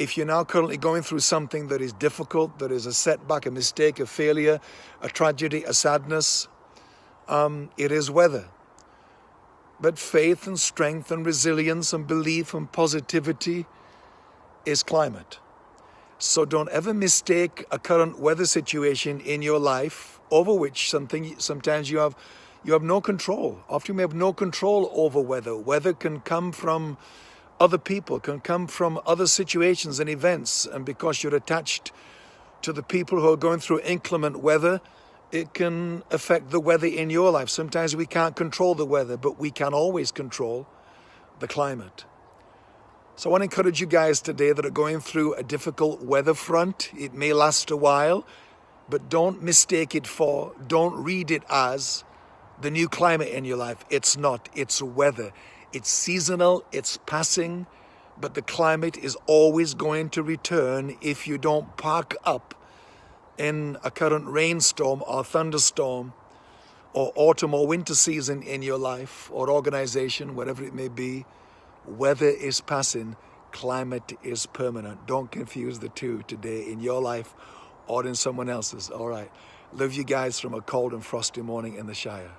if you're now currently going through something that is difficult, that is a setback, a mistake, a failure, a tragedy, a sadness, um, it is weather. But faith and strength and resilience and belief and positivity is climate. So don't ever mistake a current weather situation in your life over which something sometimes you have you have no control. Often you may have no control over weather. Weather can come from other people, can come from other situations and events. And because you're attached to the people who are going through inclement weather, it can affect the weather in your life. Sometimes we can't control the weather, but we can always control the climate. So I want to encourage you guys today that are going through a difficult weather front. It may last a while, but don't mistake it for, don't read it as the new climate in your life. It's not, it's weather. It's seasonal, it's passing, but the climate is always going to return if you don't park up in a current rainstorm or thunderstorm or autumn or winter season in your life or organization, whatever it may be, weather is passing, climate is permanent. Don't confuse the two today in your life or in someone else's. All right. Love you guys from a cold and frosty morning in the Shire.